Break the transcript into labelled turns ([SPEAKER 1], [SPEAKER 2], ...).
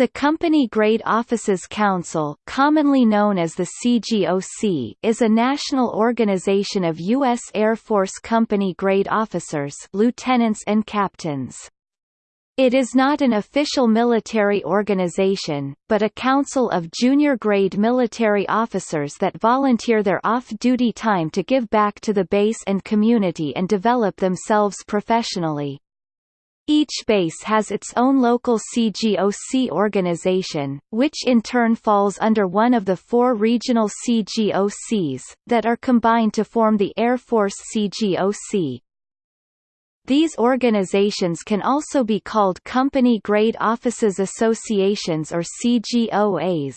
[SPEAKER 1] The Company Grade Officers Council commonly known as the CGOC is a national organization of U.S. Air Force Company Grade officers lieutenants and captains. It is not an official military organization, but a council of junior grade military officers that volunteer their off-duty time to give back to the base and community and develop themselves professionally. Each base has its own local CGOC organization, which in turn falls under one of the four regional CGOCs, that are combined to form the Air Force CGOC. These organizations can also be called Company Grade Officers Associations or CGOAs.